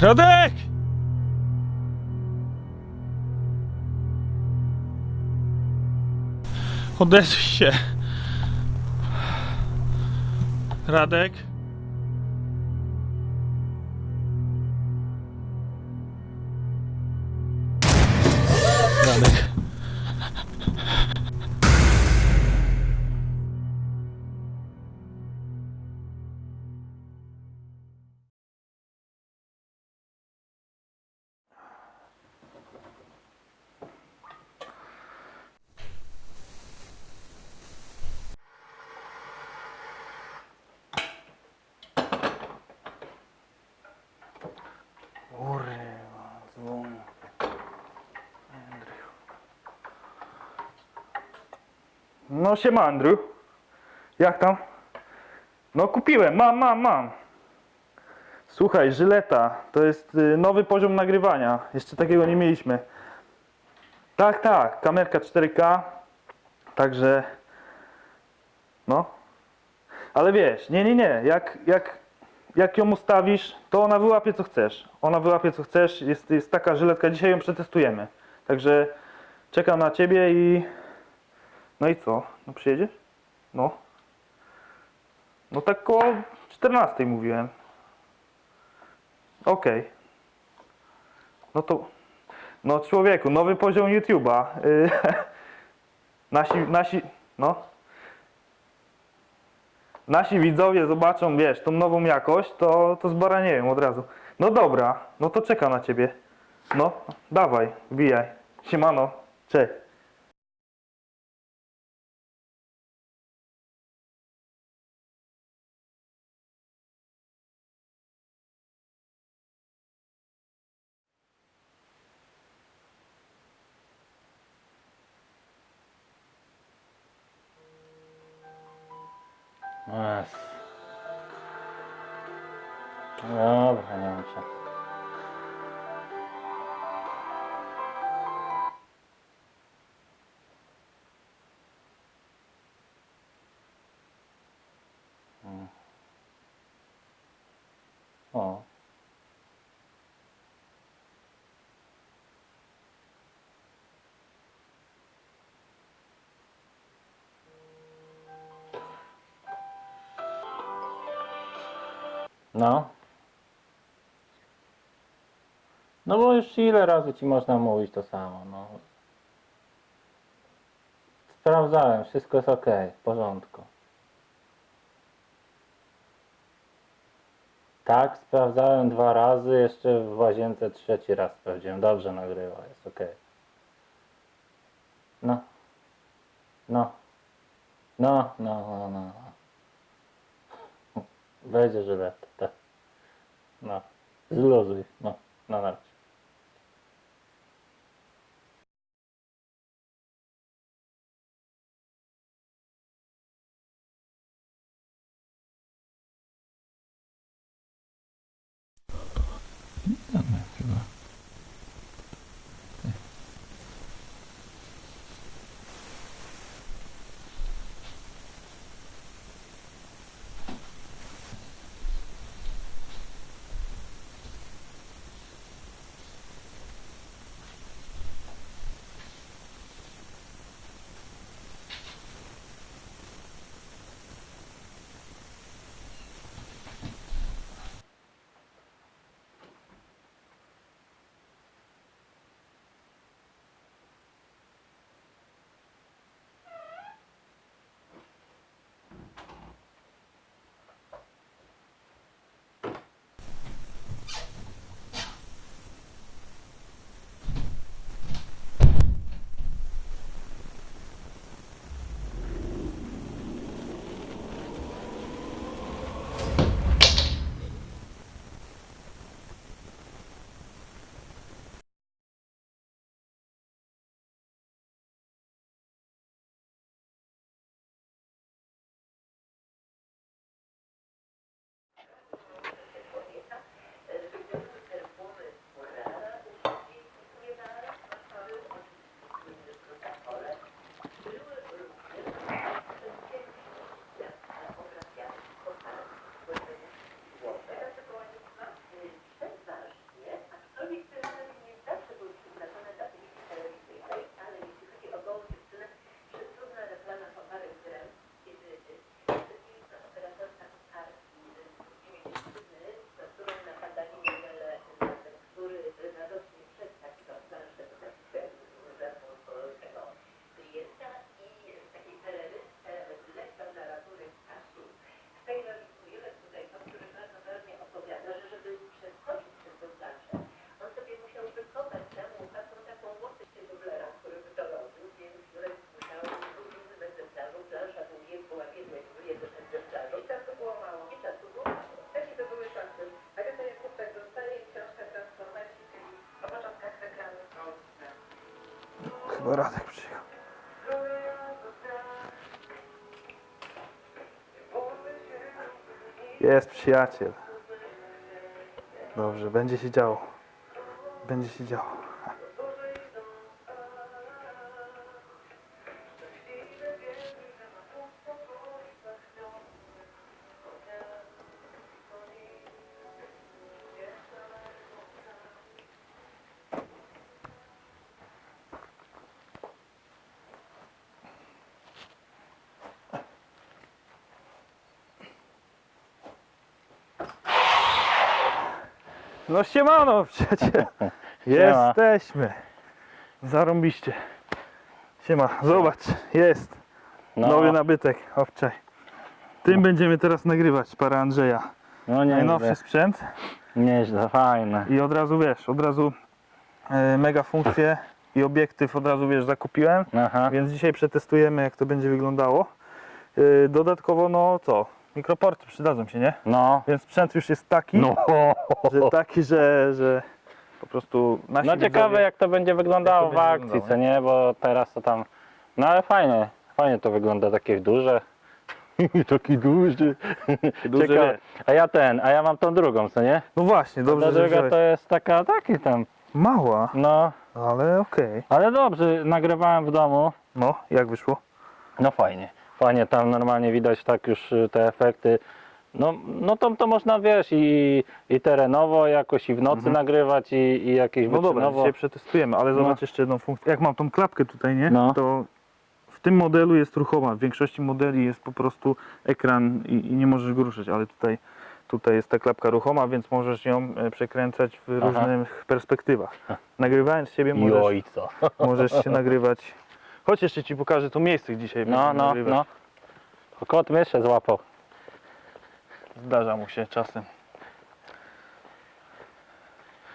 Radek! Odezwij się. Radek? No siema Andrew. Jak tam? No kupiłem, mam, mam, mam. Słuchaj, Żyleta, to jest y, nowy poziom nagrywania. Jeszcze takiego nie mieliśmy. Tak, tak, kamerka 4K. Także no. Ale wiesz, nie, nie, nie. Jak, jak, jak ją ustawisz, to ona wyłapie co chcesz. Ona wyłapie co chcesz. Jest, jest taka żyletka. Dzisiaj ją przetestujemy. Także czekam na ciebie i. No i co? No przyjedziesz? No. No tak koło 14 mówiłem. Okej. No to. No człowieku, nowy poziom YouTube'a. Y, nasi, nasi. No. Nasi widzowie zobaczą, wiesz, tą nową jakość, to, to zbaranieją od razu. No dobra, no to czekam na ciebie. No, dawaj, wbijaj. Siemano, cześć. O. No. No bo już ile razy ci można mówić to samo, no. Sprawdzałem, wszystko jest ok, w porządku. Tak, sprawdzałem dwa razy, jeszcze w łazience trzeci raz sprawdziłem. Dobrze nagrywa, jest ok. No. No. No, no, no, no. Będzie żylet, tak. No. Zluzuj, no. Na razie. O, Radek przyjechał. Jest przyjaciel. Dobrze, będzie się działo. Będzie się działo. No siemano przecież. Jesteśmy. Zarąbiście. Siema, zobacz, jest. No, Nowy nabytek, obczaj. Tym będziemy teraz nagrywać, para Andrzeja. no Najnowszy nieźle, sprzęt nieźle, fajne. i od razu wiesz, od razu e, mega funkcje i obiektyw od razu wiesz, zakupiłem. Aha, Więc dzisiaj przetestujemy jak to będzie wyglądało. E, dodatkowo no co, mikroporty przydadzą się, nie? no. Więc sprzęt już jest taki, No, że taki, że, że po prostu nasi no ciekawe widzowie- jak to będzie wyglądało w to będzie akcji, wyglądało, co nie? Bo teraz to tam... No ale fajnie, fajnie to wygląda, takie duże. Taki duży. Duży, Ciekawe. A ja ten, a ja mam tą drugą, co nie? No właśnie, dobrze, Ta druga wziąłeś. to jest taka, taki tam, Mała, no. ale okej. Ale dobrze, nagrywałem w domu. No, jak wyszło? No fajnie, fajnie tam normalnie widać tak już y, te efekty. No, no to, to można wiesz i, i terenowo jakoś i w nocy nagrywać i, i jakieś No dobra, dzisiaj przetestujemy, ale zobacz jeszcze jedną funkcję. Jak mam tą klapkę tutaj, nie? No. To w tym modelu jest ruchoma. W większości modeli jest po prostu ekran i, i nie możesz go ruszyć, ale tutaj, tutaj jest ta klapka ruchoma, więc możesz ją e, przekręcać w Aha. różnych perspektywach. Nagrywając siebie możesz, możesz się nagrywać. Chodź jeszcze Ci pokażę to miejsce dzisiaj No, no, nagrywać. no. Kot myszę złapał. Zdarza mu się czasem.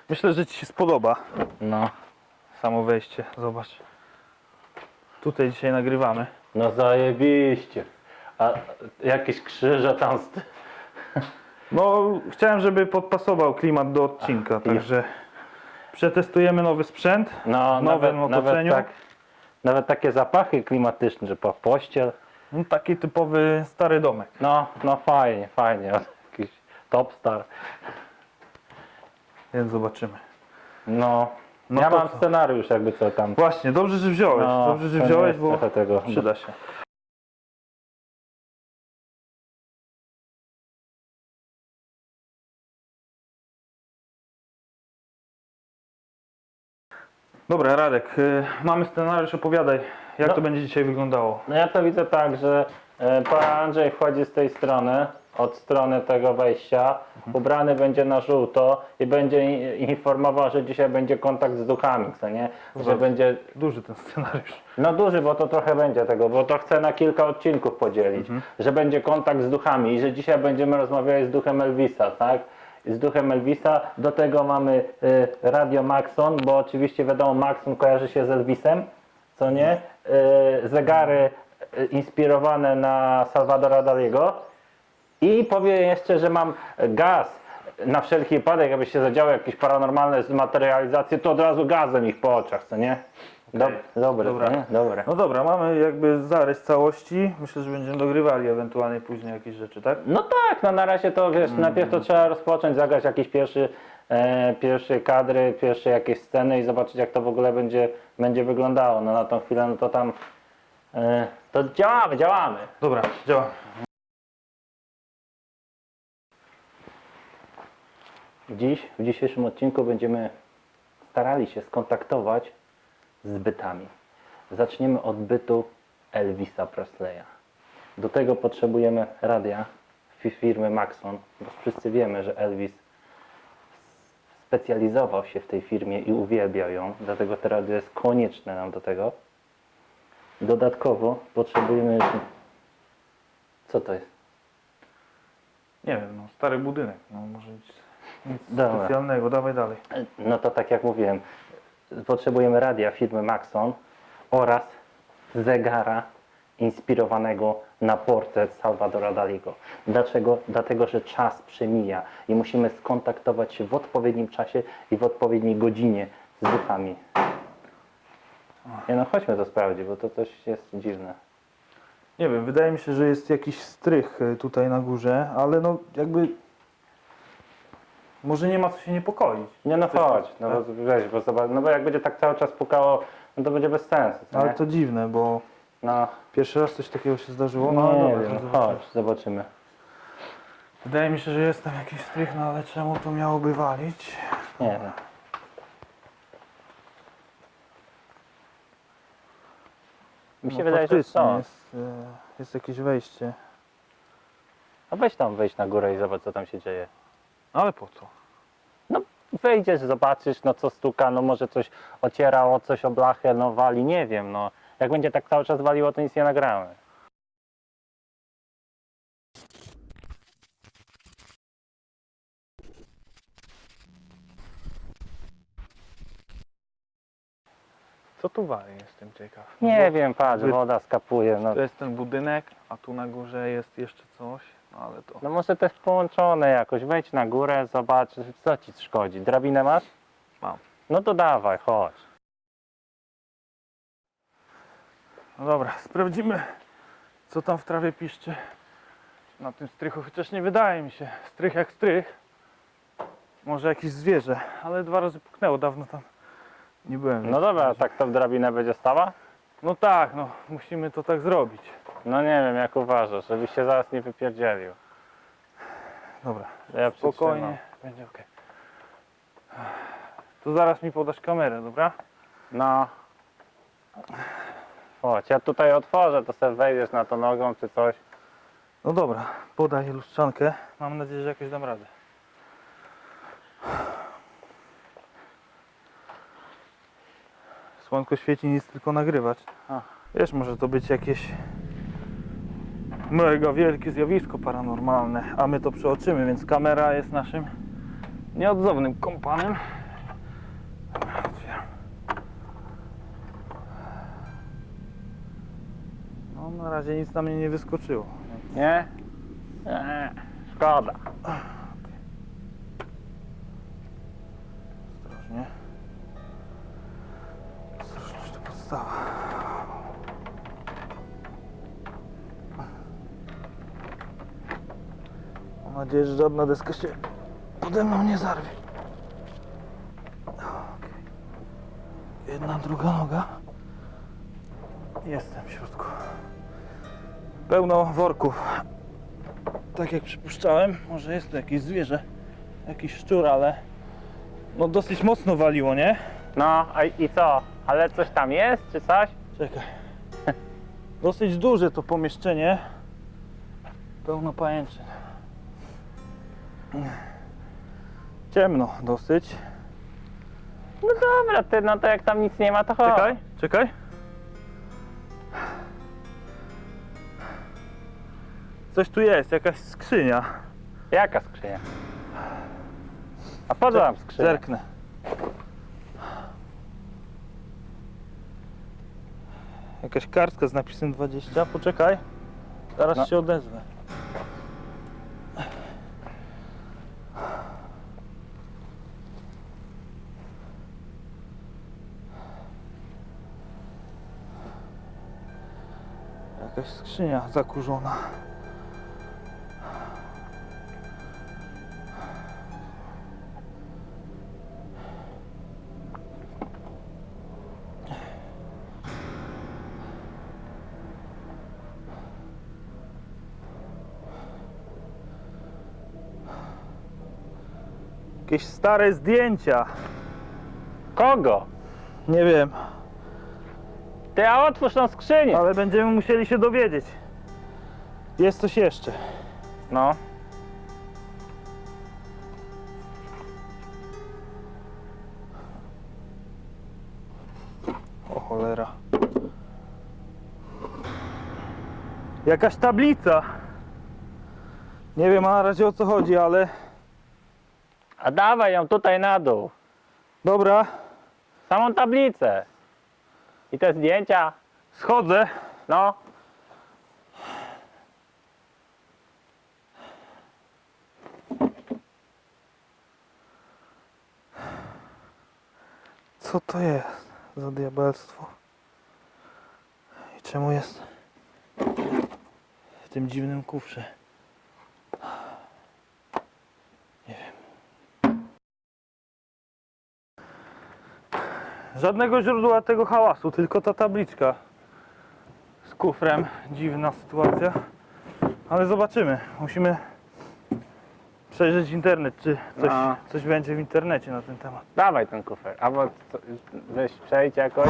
Myślę, że Ci się spodoba. No, Samo wejście, zobacz. Tutaj dzisiaj nagrywamy. no zajebiście. A jakieś krzyże tam z... No, chciałem, żeby podpasował klimat do odcinka, także przetestujemy nowy sprzęt. No, nawet, nowym nawet, otoczeniu. tak, nawet takie zapachy klimatyczne, że po pościel. No, taki typowy stary domek. No, no fajnie, fajnie. Jakiś top star. Więc zobaczymy. No, No ja mam co? scenariusz jakby co tam. Właśnie, dobrze, że wziąłeś. No, dobrze, że wziąłeś, bo tego. przyda się. Dobra, Radek, y, mamy scenariusz, opowiadaj, jak No. to będzie dzisiaj wyglądało. No ja to widzę tak, że e, pan Andrzej wchodzi z tej strony, od strony tego wejścia, ubrany będzie na żółto i będzie informował, że dzisiaj będzie kontakt z duchami, co nie? Że będzie, Duży ten scenariusz. no duży, bo to trochę będzie tego, bo to chcę na kilka odcinków podzielić, że będzie kontakt z duchami i że dzisiaj będziemy rozmawiali z duchem Elvisa, tak? Z duchem Elvisa, do tego mamy y, Radio Maxon, bo oczywiście wiadomo, Maxon kojarzy się z Elvisem, co nie? Y, zegary y, inspirowane na Salvadora Daliego. I powiem jeszcze, że mam gaz na wszelki wypadek, aby się zadziały jakieś paranormalne zmaterializacje, to od razu gazem ich po oczach, co nie? Dob- dobre, Dobra. nie? Dobre. No dobra, mamy jakby zarys całości. Myślę, że będziemy dogrywali ewentualnie później jakieś rzeczy, tak? No tak, no na razie to wiesz, najpierw to trzeba rozpocząć, zagrać jakieś pierwszy, e, pierwsze kadry, pierwsze jakieś sceny i zobaczyć jak to w ogóle będzie, będzie wyglądało. No na tą chwilę no to tam e, to działamy, działamy. Dobra, działa. Dziś, w dzisiejszym odcinku będziemy starali się skontaktować z bytami. Zaczniemy od bytu Elvisa Presleya. Do tego potrzebujemy radia fi- firmy Maxon, bo wszyscy wiemy, że Elvis specjalizował się w tej firmie i uwielbiał ją, dlatego to radio jest konieczne nam do tego. Dodatkowo potrzebujemy. Co to jest? Nie wiem, no stary budynek, no może nic, nic Dobra. specjalnego, dawaj dalej. No to tak jak mówiłem, potrzebujemy radia firmy Maxon oraz zegara inspirowanego na portret Salvadora Daliego. Dlaczego? Dlatego, że czas przemija i musimy skontaktować się w odpowiednim czasie i w odpowiedniej godzinie z duchami. Nie no, chodźmy to sprawdzić, bo to coś jest dziwne. Nie wiem, wydaje mi się, że jest jakiś strych y, tutaj na górze, ale no jakby... Może nie ma co się niepokoić. Nie no chodź, no tak? bo weź, bo zobacz, no bo jak będzie tak cały czas pukało, no to będzie bez sensu, co Ale nie? to dziwne, bo No, pierwszy raz coś takiego się zdarzyło. No, nie dobra, wiem, no zobaczymy. chodź, zobaczymy. Wydaje mi się, że jest tam jakiś strych, no ale czemu to miałoby walić? Nie wiem. Mi się No, wydaje, że faktycznie są. Jest, y, jest jakieś wejście. No weź tam wejść na górę i zobacz co tam się dzieje. Ale po co? No wejdziesz, zobaczysz, no co stuka, no może coś ocierało, coś o blachę, no wali, nie wiem, no. Jak będzie tak cały czas waliło, to nic nie nagramy. Co tu wali, jestem ciekaw. Nie wiem, patrz, Wy- woda skapuje, no. To jest ten budynek, a tu na górze jest jeszcze coś, no ale to... No może jest połączone jakoś, wejdź na górę, zobacz, co ci szkodzi. Drabinę masz? Mam. No to dawaj, chodź. No dobra, sprawdzimy, co tam w trawie piszczy na tym strychu, chociaż nie wydaje mi się. Strych jak strych. Może jakieś zwierzę, ale dwa razy puknęło, dawno tam nie byłem. No dobra, tak to w drabinę będzie stała? No tak, no musimy to tak zrobić. No nie wiem, jak uważasz, żebyś się zaraz nie wypierdzielił. Dobra, Ja przytrzymam. spokojnie, będzie ok. To zaraz mi podasz kamerę, dobra? No. Chodź, ja tutaj otworzę, to sobie wejdziesz na to nogą czy coś. No dobra, podaj lustrzankę. Mam nadzieję, że jakoś dam radę. Słonko świeci, nic tylko nagrywać. A. Wiesz, może to być jakieś mega wielkie zjawisko paranormalne, a my to przeoczymy, więc kamera jest naszym nieodzownym kompanem. No, na razie nic na mnie nie wyskoczyło. Nie? Nie. Szkoda. Nadzieję, że żadna deska się pode mną nie zarwie. Okej. Jedna, druga noga. Jestem w środku. Pełno worków. Tak jak przypuszczałem, może jest to jakieś zwierzę, jakiś szczur, ale no dosyć mocno waliło, nie? No, a i co? Ale coś tam jest, czy coś? Czekaj. Dosyć duże to pomieszczenie. Pełno pajęczyn. Ciemno dosyć. No dobra, ty, no to jak tam nic nie ma, to chodź. Czekaj, czekaj. Coś tu jest, jakaś skrzynia. Jaka skrzynia? A po co skrzynia? Zerknę. Jakaś kartka z napisem 20. Poczekaj. Zaraz No. się odezwę. Jakaś skrzynia zakurzona. Jakieś stare zdjęcia. Kogo? Nie wiem, Ty, a otwórz skrzynię. ale będziemy musieli się dowiedzieć. Jest coś jeszcze. No. O cholera. Jakaś tablica. Nie wiem na razie o co chodzi, ale A dawaj ją tutaj na dół. dobra, Samą tablicę. I te zdjęcia. schodzę. No. Co to jest za diabelstwo? czemu jest w tym dziwnym kufrze. Żadnego źródła tego hałasu, tylko ta tabliczka z kufrem. Dziwna sytuacja. Ale zobaczymy. Musimy przejrzeć internet, czy coś, No. coś będzie w internecie na ten temat. Dawaj ten kufer. Albo co- weź przejdź jakoś.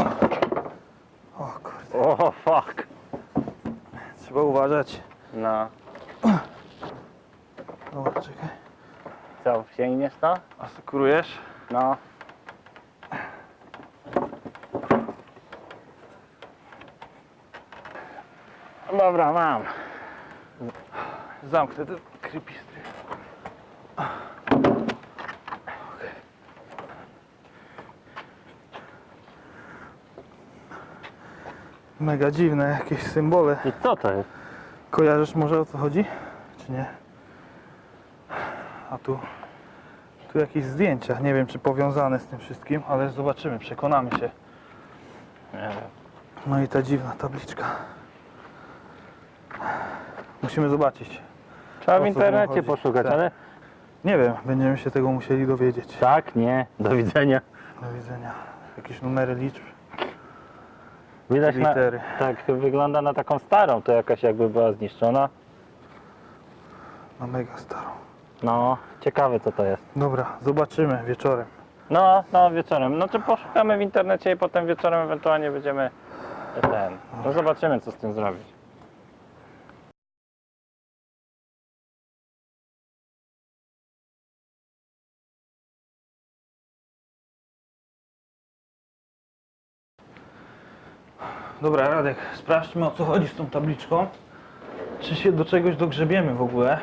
O kurde, O fuck. trzeba uważać. No. Dobra, czekaj. Co, sięgniesz to? Asekurujesz? No. Dobra, mam. Zamknę ten krypistry. Mega dziwne jakieś symbole. I co to jest? Kojarzysz może o co chodzi? Czy nie? A tu, tu jakieś zdjęcia. Nie wiem czy powiązane z tym wszystkim, ale zobaczymy, przekonamy się. Nie wiem. No i ta dziwna tabliczka. Musimy zobaczyć. Trzeba w internecie poszukać, Tak. ale... Nie wiem, będziemy się tego musieli dowiedzieć. Tak, nie. Do widzenia. Do widzenia. Jakieś numery liczb. Widać na, Litery. tak wygląda na taką starą, to jakaś jakby była zniszczona. Na mega starą. No, ciekawe co to jest. Dobra, zobaczymy wieczorem. No, no wieczorem. No to poszukamy w internecie i potem wieczorem ewentualnie będziemy ten. No zobaczymy co z tym zrobić. Dobra, Radek, sprawdźmy o co chodzi z tą tabliczką. Czy się do czegoś dogrzebiemy w ogóle?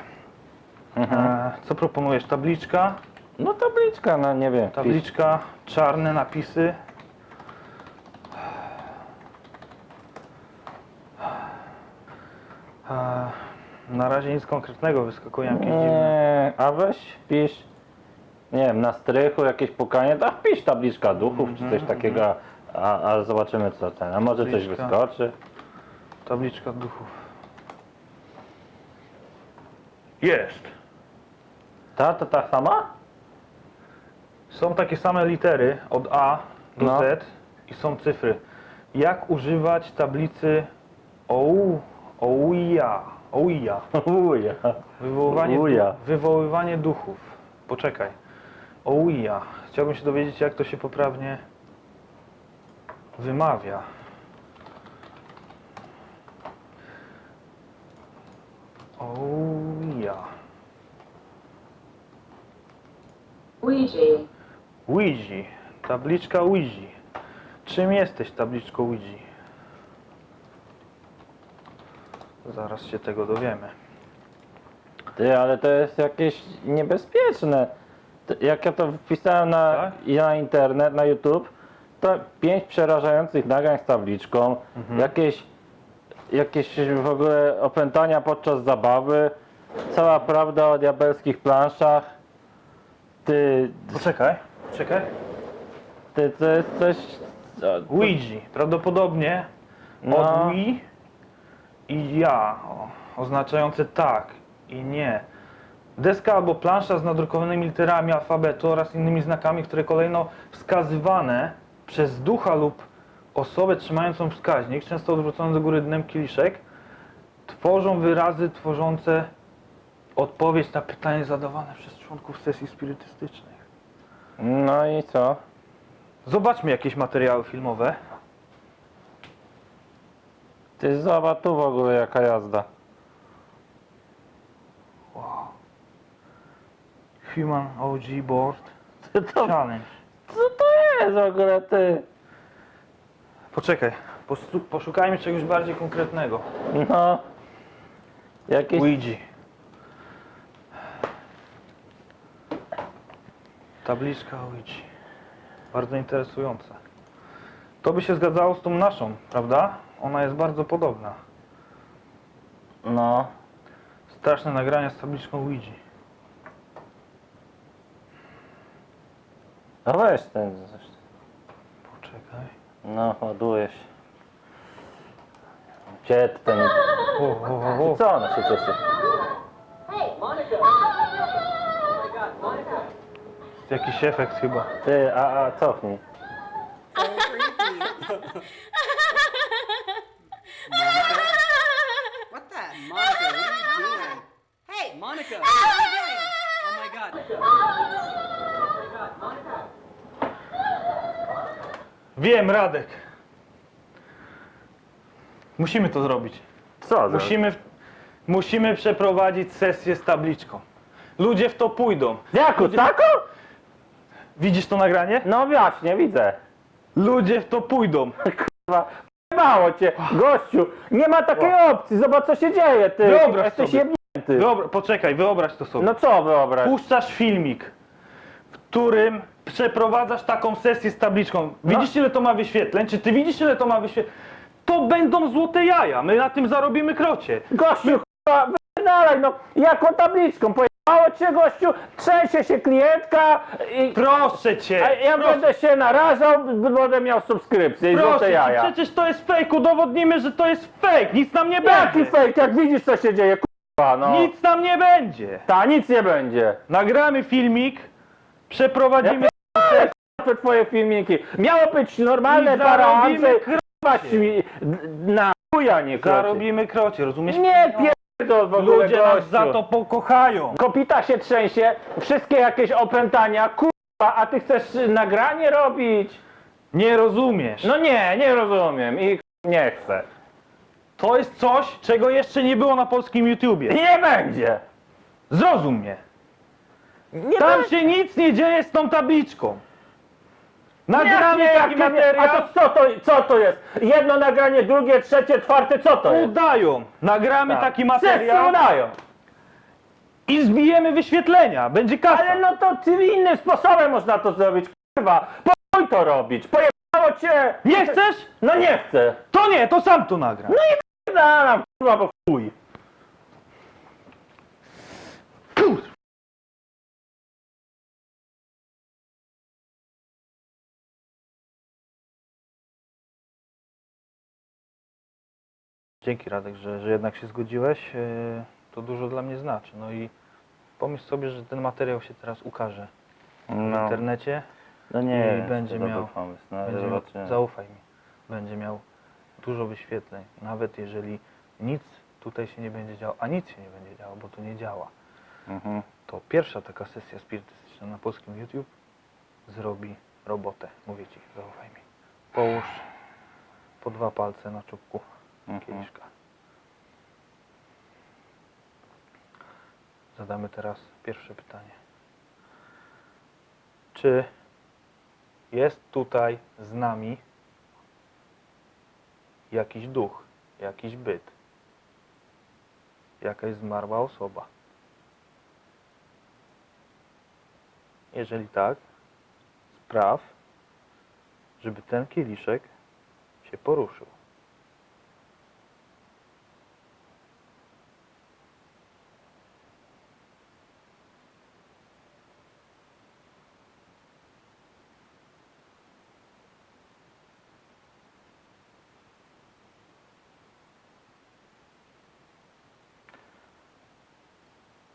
E, co proponujesz? Tabliczka? No tabliczka, no nie wiem. Tabliczka, czarne napisy. E, na razie nic konkretnego, wyskakują jakieś dziwne. Nie, a weź pisz, nie wiem, na strychu jakieś pukanie, tak pisz tabliczka duchów czy coś takiego, a, a zobaczymy co ten, a może coś Tabliczka. wyskoczy. Tabliczka duchów. Jest! Ta, to ta sama? Są takie same litery od A do No. Z i są cyfry. Jak używać tablicy OU, OUIA, OUIA, Uja. wywoływanie, wywoływanie duchów. Poczekaj. OUIA. Chciałbym się dowiedzieć, jak to się poprawnie wymawia. OUIA. Ouija. Ouija. Tabliczka Ouija. Czym jesteś tabliczką Ouija? Zaraz się tego dowiemy. Ty, ale to jest jakieś niebezpieczne. Jak ja to wpisałem na, Tak? na internet, na YouTube, to pięć przerażających nagrań z tabliczką, Mhm. jakieś, jakieś w ogóle opętania podczas zabawy, cała prawda o diabelskich planszach. Ty, Poczekaj, czekaj. ty to jest coś... Ouija. Prawdopodobnie No. od Wii i ja, o, oznaczające tak i nie. Deska albo plansza z nadrukowanymi literami alfabetu oraz innymi znakami, które kolejno wskazywane przez ducha lub osobę trzymającą wskaźnik, często odwrócony do góry dnem kieliszek, tworzą wyrazy tworzące odpowiedź na pytanie zadawane przez członków sesji spirytystycznych. No i co? Zobaczmy jakieś materiały filmowe. Ty zobacz tu w ogóle jaka jazda. Wow. Human OG Board Challenge. Co to jest w ogóle ty? Poczekaj, postu- poszukajmy czegoś bardziej konkretnego. No. Jakieś... Ouija. Tabliczka Ouija. Bardzo interesująca. To by się zgadzało z tą naszą, prawda? Ona jest bardzo podobna. No. Straszne nagrania z tabliczką Ouija. No weź ten. Poczekaj. No, ładuje się. Przedtem. O, o, o, o. Co ona się cieszy? Jakiś efekt chyba. Ty, a, a cofnij. What the? Monica, what are you doing? Hey! Monica, what are you doing? Oh my god. Wiem, Radek. Musimy to zrobić. Co? za- Musimy, musimy przeprowadzić sesję z tabliczką. Ludzie w to pójdą. Jaku, taką? Widzisz to nagranie? No właśnie, widzę. Ludzie w to pójdą. Kurwa, Mało cię, gościu, nie ma takiej opcji, zobacz co się dzieje, ty. Wyobraź Jesteś sobie. jebnięty. Dobra, poczekaj, wyobraź to sobie. No co wyobraź? Puszczasz filmik, którym przeprowadzasz taką sesję z tabliczką. Widzisz ile to ma wyświetleń? Czy ty widzisz ile to ma wyświetleń? To będą złote jaja. My na tym zarobimy krocie. Gościu, kurwa, wypierdalaj, no, jaką tabliczką, pojebało cię, gościu, trzęsie się klientka i... Proszę cię. A ja proszę, będę się narażał, będę miał subskrypcję i proszę złote cię, jaja. przecież to jest fake. Udowodnimy, że to jest fake. Nic nam nie Jaki będzie. fake, jak widzisz co się dzieje, no. Nic nam nie będzie. Ta, nic nie będzie. Nagramy filmik, przeprowadzimy te twoje filmiki. Miało być normalne I zarobimy mi na chuja nie kroczy. zarobimy krocie, rozumiesz? Nie pierdol w ogóle Ludzie nas gościu. za to pokochają. Kopita się trzęsie, wszystkie jakieś opętania, kurwa, a ty chcesz nagranie robić? Nie rozumiesz. No nie, nie rozumiem i nie chcę. To jest coś, czego jeszcze nie było na polskim YouTubie. Nie będzie. Zrozum mnie. Nie Tam się nic nie dzieje z tą tabliczką. Nagramy nie, taki materiał. A to co to, co to jest? Jedno nagranie, drugie, trzecie, czwarte, co to jest? Udają. Nagramy Tak. taki Wszyscy materiał udają. i zbijemy wyświetlenia. Będzie kasa. Ale no to ty innym sposobem można to zrobić, kurwa. Pójdź to robić, pojebało cię. Nie chcesz? No nie chcę. To nie, to sam to nagram. Dalam, kurwa, bo chuj. Dzięki Radek, że, że jednak się zgodziłeś. Yy, To dużo dla mnie znaczy. No i pomyśl sobie, że ten materiał się teraz ukaże w No, internecie. no i nie jest będzie miał- pomysł, no Będzie, zobaczymy. zaufaj mi, będzie miał dużo wyświetleń. Nawet jeżeli nic tutaj się nie będzie działo, a nic się nie będzie działo, bo to nie działa, Mhm. to pierwsza taka sesja spirytystyczna na polskim YouTube zrobi robotę. Mówię ci, zaufaj mi. Połóż po dwa palce na czubku. Kieliszka. Zadamy teraz pierwsze pytanie. Czy jest tutaj z nami jakiś duch, jakiś byt, jakaś zmarła osoba? Jeżeli tak, spraw, żeby ten kieliszek się poruszył.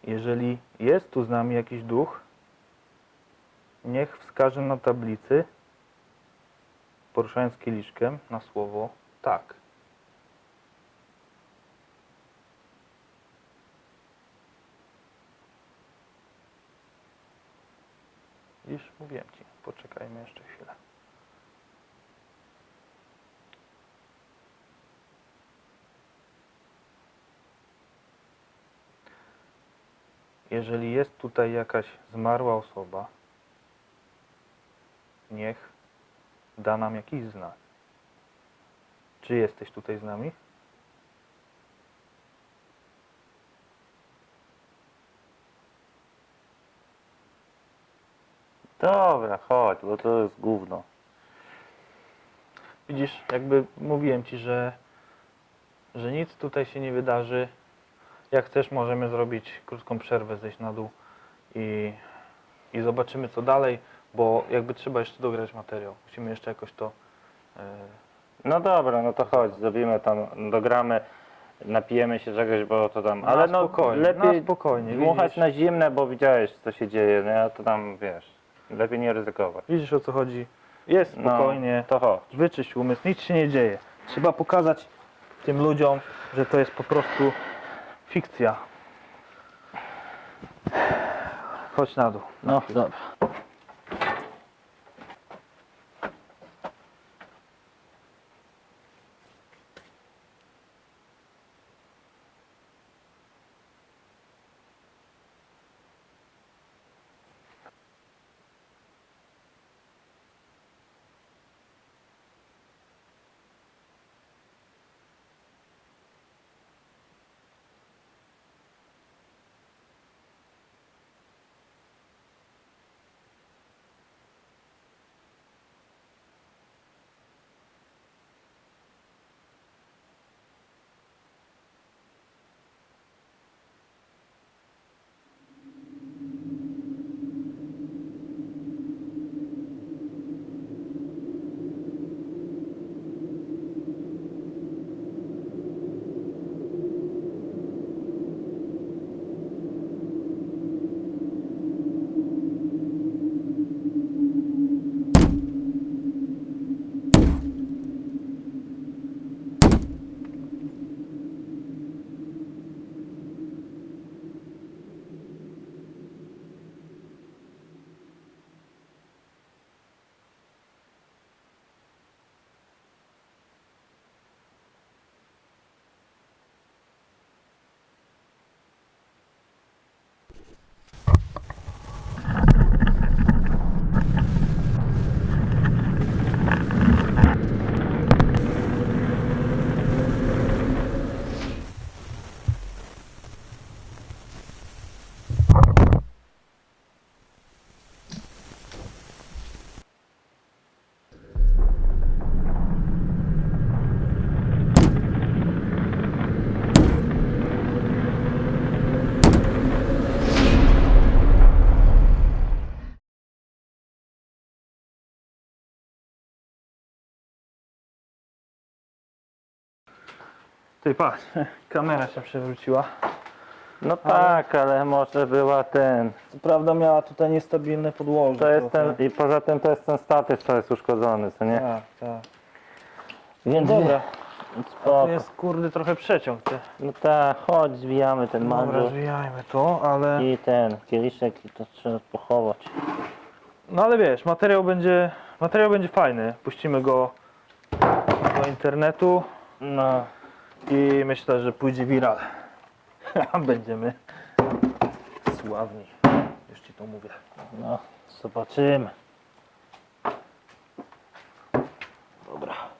Jeżeli jest tu z nami jakiś duch, niech wskaże na tablicy, poruszając kieliszkiem na słowo tak. Już mówiłem ci, poczekajmy jeszcze chwilę. Jeżeli jest tutaj jakaś zmarła osoba, niech da nam jakiś znak. Czy jesteś tutaj z nami? Dobra, chodź, bo to jest gówno. Widzisz, jakby mówiłem ci, że, że nic tutaj się nie wydarzy. Jak chcesz, możemy zrobić krótką przerwę, zejść na dół i, i zobaczymy co dalej, bo jakby trzeba jeszcze dograć materiał. Musimy jeszcze jakoś to e, No dobra, no to chodź, zrobimy tam, dogramy, napijemy się czegoś, bo to tam, ale no spokojnie, lepiej na spokojnie, dmuchać widzisz? na zimne, bo widziałeś co się dzieje, no ja to tam, wiesz, lepiej nie ryzykować. Widzisz o co chodzi? Jest No, spokojnie. to chodź. Wyczyść umysł, nic się nie dzieje. Trzeba pokazać tym ludziom, że to jest po prostu fikcja. Chodź na dół. No, dobra. Ty patrz, kamera się przewróciła. No tak, ale może była ten, Co prawda miała tutaj niestabilne podłoże. to jest trochę. ten, i poza tym to jest ten statyw, co jest uszkodzony, co nie? Tak, tak. Więc Dobra, spoko. to jest kurde trochę przeciąg. Ty. No tak, chodź, zwijamy ten Dobra, mandżur zwijajmy to, ale... i ten kieliszek i to trzeba pochować. No ale wiesz, materiał będzie, materiał będzie fajny. Puścimy go do internetu No, i myślę, że pójdzie viral. Będziemy sławni. Już ci to mówię. no, zobaczymy. Dobra.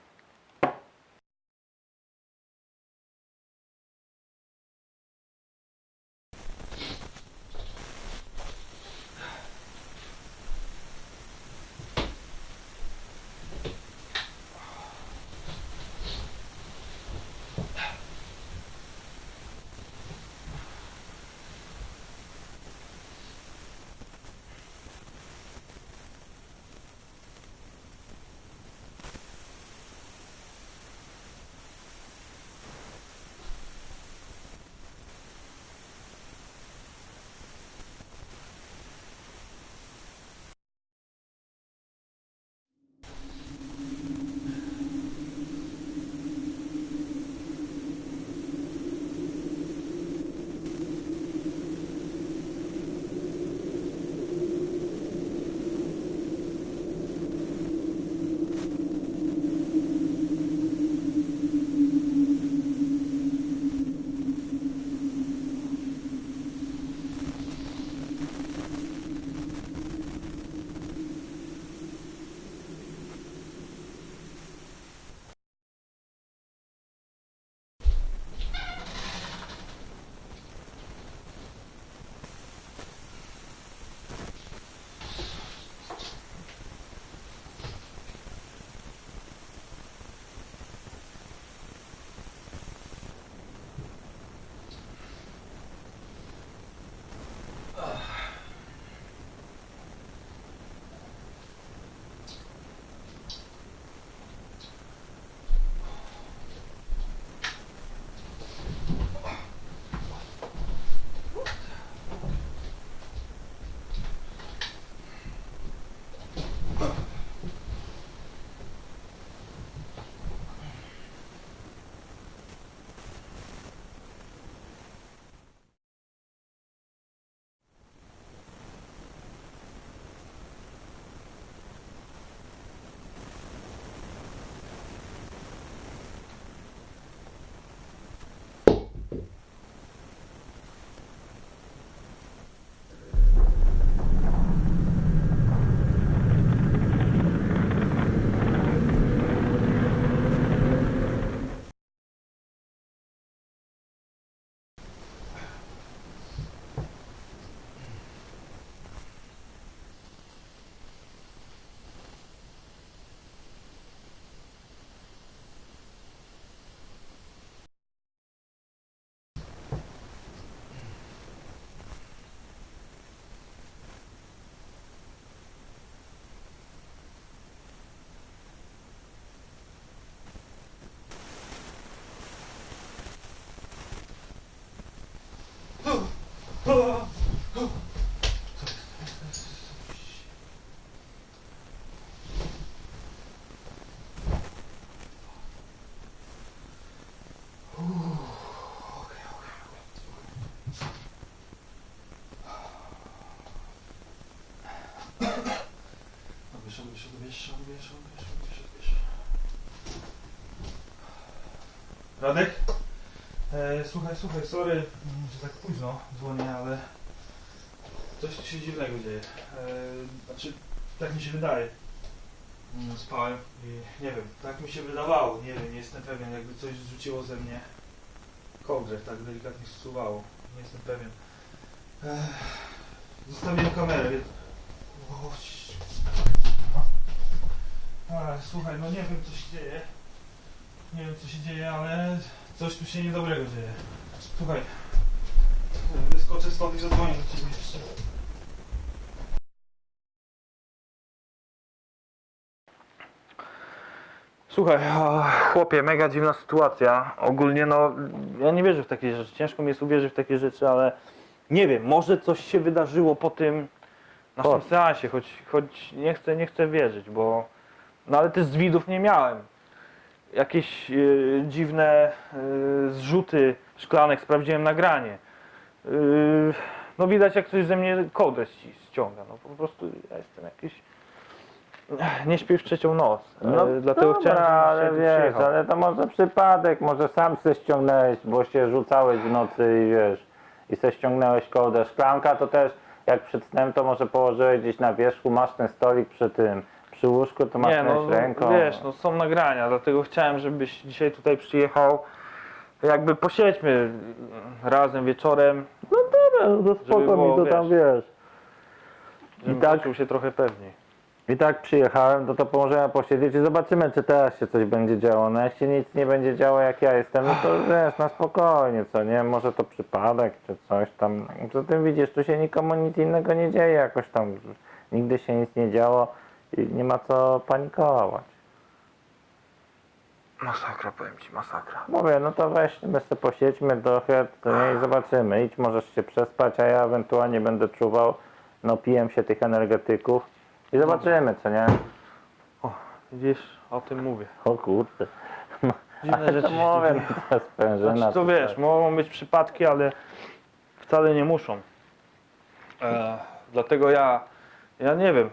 Wiesz, wiesz, wiesz, wiesz, wiesz, wiesz, wiesz. Radek? E, słuchaj, słuchaj, sorry, mm, że tak późno dzwonię, ale coś się dziwnego dzieje. E, znaczy, tak mi się wydaje. Mm, Spałem i nie wiem, tak mi się wydawało, nie wiem, nie jestem pewien, jakby coś zrzuciło ze mnie kołdrę, tak delikatnie zsuwało, nie jestem pewien. E, zostawiłem kamerę, więc... O, słuchaj, no nie wiem co się dzieje. Nie wiem co się dzieje, ale coś tu się niedobrego dzieje. Słuchaj, wyskoczę stąd i zadzwonię do ciebie jeszcze. Słuchaj, chłopie, mega dziwna sytuacja. Ogólnie no, ja nie wierzę w takie rzeczy. Ciężko mi jest uwierzyć w takie rzeczy, ale nie wiem, może coś się wydarzyło po tym naszym seansie, choć, choć nie chcę, nie chcę wierzyć, bo no ale też z widów nie miałem. Jakieś e, dziwne e, zrzuty szklanek, sprawdziłem nagranie. E, no widać jak ktoś ze mnie kołdrę ści- ściąga. No po prostu ja jestem jakiś... Nie śpię już trzecią noc. E, dlatego No dobra, chciałem, ale wiesz, przyjechał. ale to może przypadek, może sam se ściągnąłeś, bo się rzucałeś w nocy i wiesz, i se ściągnąłeś kołdę. Szklanka to też, jak przed snem, to może położyłeś gdzieś na wierzchu, masz ten stolik przy tym, przy łóżku, to masz Nie, no ręką. wiesz, no są nagrania, dlatego chciałem, żebyś dzisiaj tutaj przyjechał. Jakby posiedźmy razem wieczorem, No dobra, no to spoko było, mi to tam wiesz. żebym tak- poczuł się trochę pewniej. I tak przyjechałem, to to pomożemy posiedzieć i zobaczymy, czy teraz się coś będzie działo. No jak się nic nie będzie działo, jak ja jestem, no to wiesz, na spokojnie, co nie? Może to przypadek, czy coś tam. Poza tym widzisz, tu się nikomu nic innego nie dzieje jakoś tam. Nigdy się nic nie działo i nie ma co panikować. Masakra, powiem ci, masakra. Mówię, no to weź, my sobie posiedźmy trochę, to nie, i zobaczymy. Idź, możesz się przespać, a ja ewentualnie będę czuwał, no pijem się tych energetyków i zobaczymy, co nie? Widzisz, o tym mówię. O kurde. Dziwne rzeczy to się mówię, dzieją. no to sprężyna. Znaczy, to to wiesz, tak. mogą być przypadki, ale wcale nie muszą. E, dlatego ja, ja nie wiem,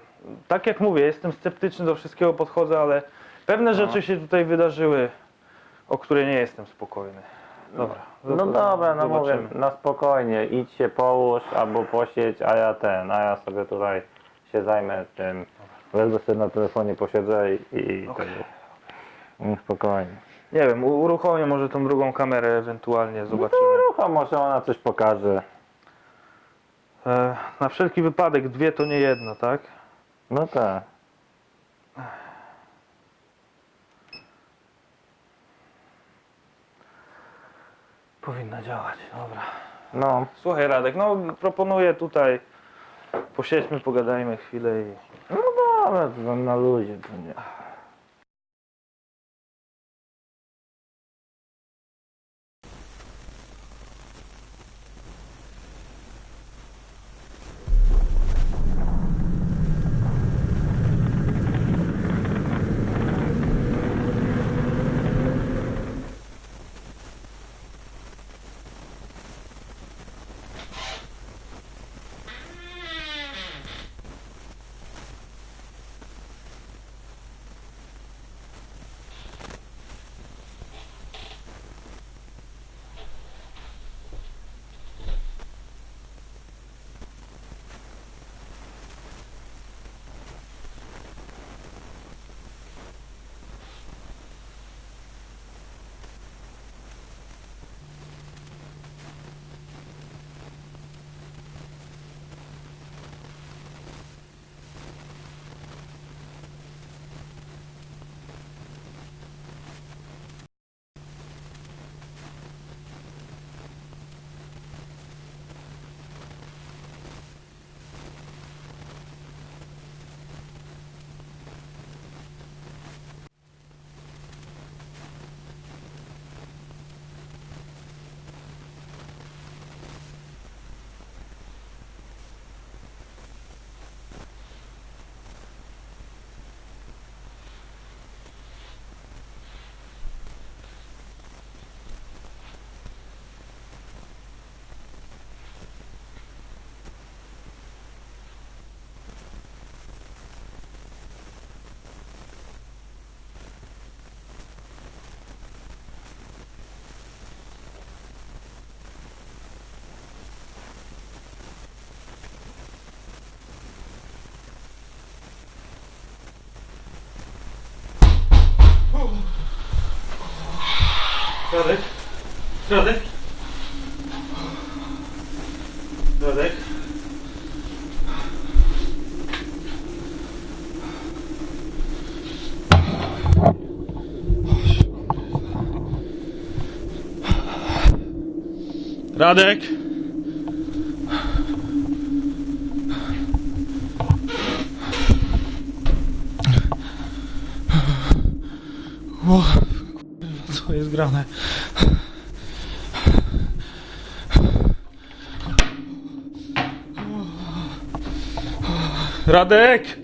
tak jak mówię, jestem sceptyczny do wszystkiego podchodzę, ale pewne rzeczy się tutaj wydarzyły, o które nie jestem spokojny. Dobra. No zob- dobra, no mówię, na spokojnie, idź się połóż albo posiedź, a ja ten, a ja sobie tutaj się zajmę tym. Wezmę sobie na telefonie posiedzę i, i tego. Mm, Spokojnie. Nie wiem, uruchomię może tą drugą kamerę ewentualnie, zobaczymy. Rucha, może ona coś pokaże. E, na wszelki wypadek dwie to nie jedna, tak? No tak. Powinna działać, dobra. No, Słuchaj Radek, no proponuję tutaj, posiedźmy, pogadajmy chwilę i... no dobra, to na luzie to nie. Radek? Radek? Radek? Kurwa, co jest grane? Radek! Radek!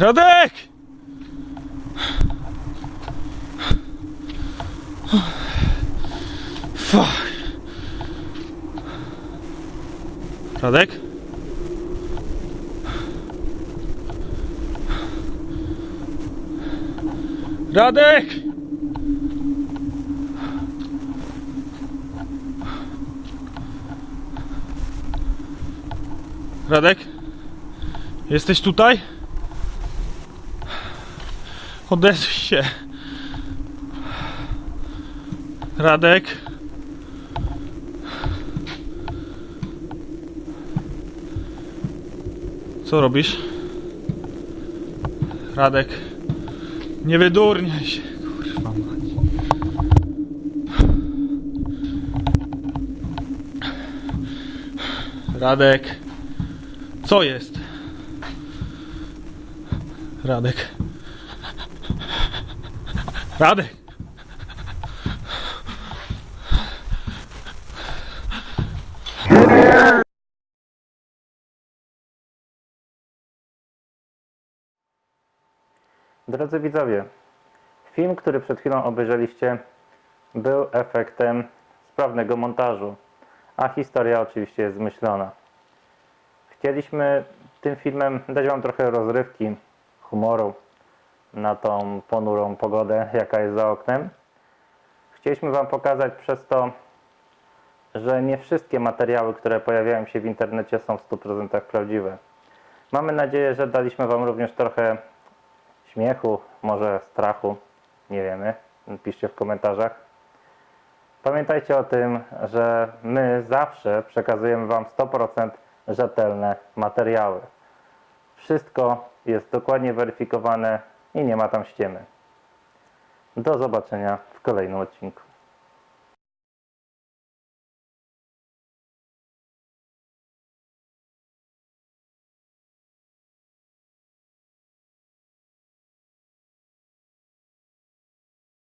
Radek! Fuck. Radek? Radek! Radek? Jesteś tutaj? Odezwij się. Radek? Co robisz? Radek? Nie wydurniaj się, kurwa mać. Radek? Co jest? Radek? Radek? Drodzy widzowie, film, który przed chwilą obejrzeliście, był efektem sprawnego montażu, a historia oczywiście jest zmyślona. Chcieliśmy tym filmem dać Wam trochę rozrywki, humoru na tą ponurą pogodę, jaka jest za oknem. Chcieliśmy Wam pokazać przez to, że nie wszystkie materiały, które pojawiają się w internecie są w 100% prawdziwe. Mamy nadzieję, że daliśmy Wam również trochę śmiechu, może strachu, nie wiemy. Piszcie w komentarzach. Pamiętajcie o tym, że my zawsze przekazujemy Wam 100% rzetelne materiały. Wszystko jest dokładnie weryfikowane i nie ma tam ściemy. Do zobaczenia w kolejnym odcinku.